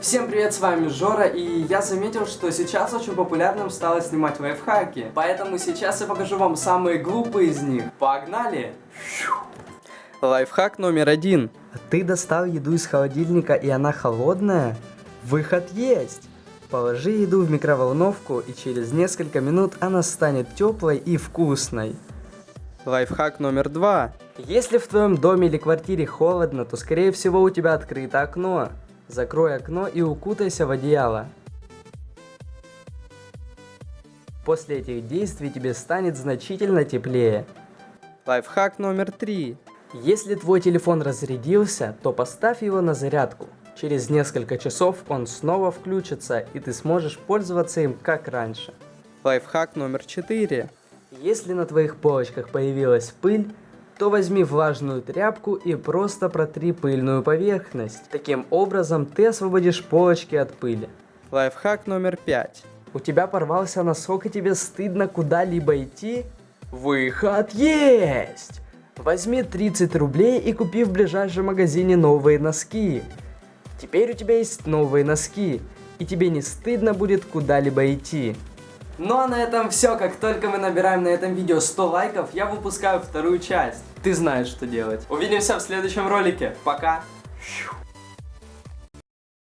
Всем привет, с вами Жора, и я заметил, что сейчас очень популярным стало снимать лайфхаки. Поэтому сейчас я покажу вам самые глупые из них. Погнали! Лайфхак номер один. Ты достал еду из холодильника и она холодная? Выход есть! Положи еду в микроволновку и через несколько минут она станет теплой и вкусной. Лайфхак номер два. Если в твоем доме или квартире холодно, то скорее всего у тебя открыто окно. Закрой окно и укутайся в одеяло. После этих действий тебе станет значительно теплее. Лайфхак номер три. Если твой телефон разрядился, то поставь его на зарядку. Через несколько часов он снова включится, и ты сможешь пользоваться им как раньше. Лайфхак номер четыре. Если на твоих полочках появилась пыль, то возьми влажную тряпку и просто протри пыльную поверхность. Таким образом ты освободишь полочки от пыли. Лайфхак номер пять. У тебя порвался носок и тебе стыдно куда-либо идти? Выход есть! Возьми 30 рублей и купи в ближайшем магазине новые носки. Теперь у тебя есть новые носки, и тебе не стыдно будет куда-либо идти. Ну а на этом все. Как только мы набираем на этом видео 100 лайков, я выпускаю вторую часть. Ты знаешь, что делать. Увидимся в следующем ролике. Пока. Фью.